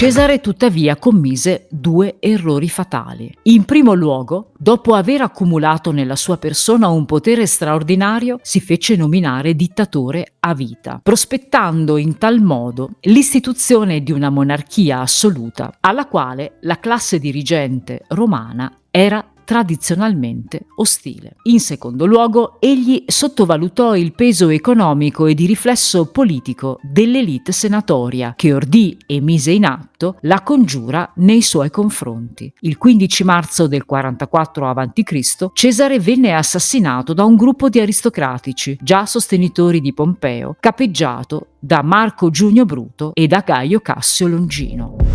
Cesare tuttavia commise due errori fatali. In primo luogo, dopo aver accumulato nella sua persona un potere straordinario, si fece nominare dittatore a vita, prospettando in tal modo l'istituzione di una monarchia assoluta, alla quale la classe dirigente romana era tradizionalmente ostile. In secondo luogo, egli sottovalutò il peso economico e di riflesso politico dell'elite senatoria che ordì e mise in atto la congiura nei suoi confronti. Il 15 marzo del 44 a.C. Cesare venne assassinato da un gruppo di aristocratici, già sostenitori di Pompeo, capeggiato da Marco Giunio Bruto e da Gaio Cassio Longino.